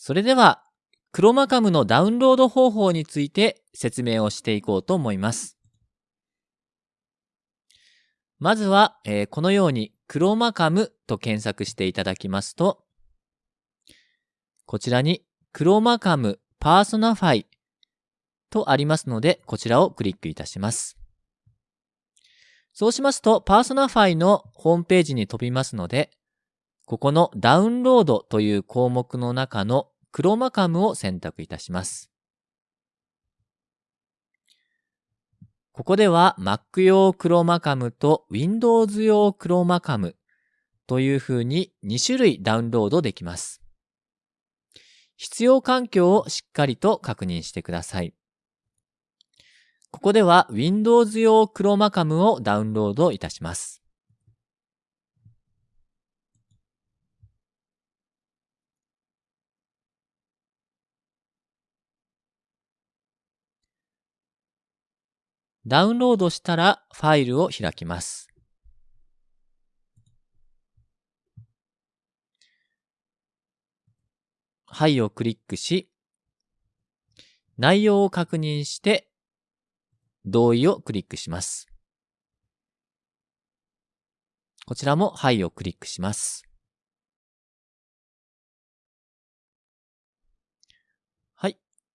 それでは、 ChromaCamのダウンロード方法について説明をしていこうと思います。まずは、えー、このように ChromaCamと検索していただきますと、こちらに ChromaCam Personify とありますので、こちらをクリックいたします。そうしますと、パーソナファイのホームページに飛びますので、ここのダウンロードという項目の中のクロマカムを選択いたします。ここでは Mac 用クロマカムと Windows 用クロマカムというふうに2種類ダウンロードできます。必要環境をしっかりと確認してください。ここでは Windows 用クロマカムをダウンロードいたします。ダウンロードしたらファイルを開きます。はいをクリックし、内容を確認して同意をクリックします。こちらもはいをクリックします。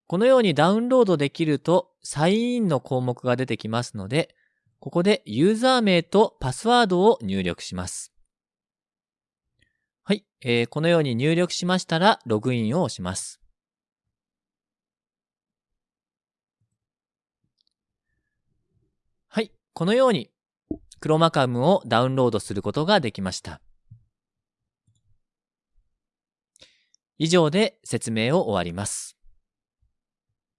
このようにダウンロードできるとサインインの項目が出てきますので、ここでユーザー名とパスワードを入力します。はい、えー、このように入力しましたらログインを押します。はい、このようにクロマカムをダウンロードすることができました。以上で説明を終わります。